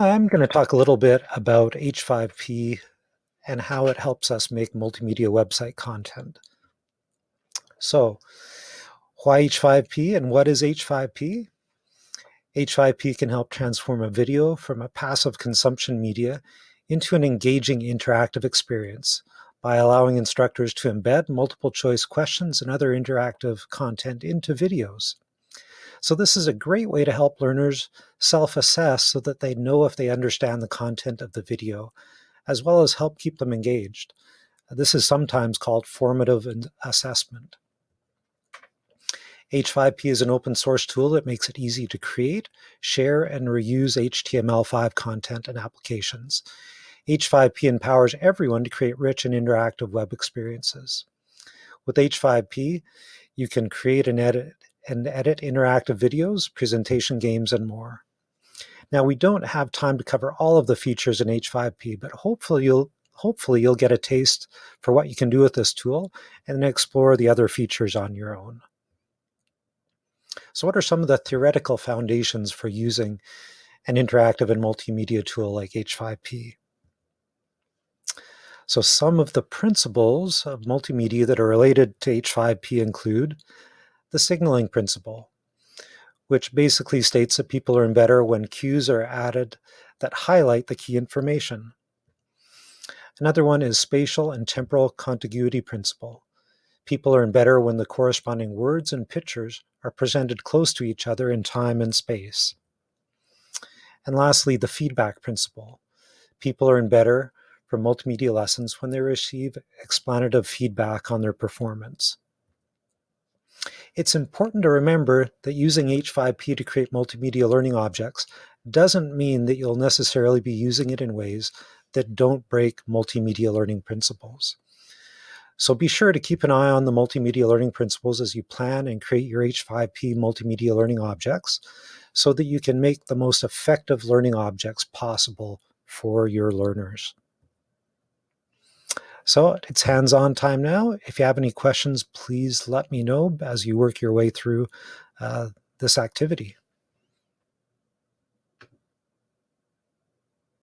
I'm going to talk a little bit about H5P and how it helps us make multimedia website content. So, why H5P and what is H5P? H5P can help transform a video from a passive consumption media into an engaging interactive experience by allowing instructors to embed multiple choice questions and other interactive content into videos. So this is a great way to help learners self-assess so that they know if they understand the content of the video, as well as help keep them engaged. This is sometimes called formative assessment. H5P is an open source tool that makes it easy to create, share, and reuse HTML5 content and applications. H5P empowers everyone to create rich and interactive web experiences. With H5P, you can create and edit and edit interactive videos, presentation games, and more. Now, we don't have time to cover all of the features in H5P, but hopefully you'll hopefully you'll get a taste for what you can do with this tool and then explore the other features on your own. So what are some of the theoretical foundations for using an interactive and multimedia tool like H5P? So some of the principles of multimedia that are related to H5P include the signaling principle, which basically states that people learn better when cues are added that highlight the key information. Another one is spatial and temporal contiguity principle. People learn better when the corresponding words and pictures are presented close to each other in time and space. And lastly, the feedback principle. People learn better from multimedia lessons when they receive explanative feedback on their performance. It's important to remember that using H5P to create multimedia learning objects doesn't mean that you'll necessarily be using it in ways that don't break multimedia learning principles. So be sure to keep an eye on the multimedia learning principles as you plan and create your H5P multimedia learning objects so that you can make the most effective learning objects possible for your learners. So it's hands-on time now. If you have any questions, please let me know as you work your way through uh, this activity.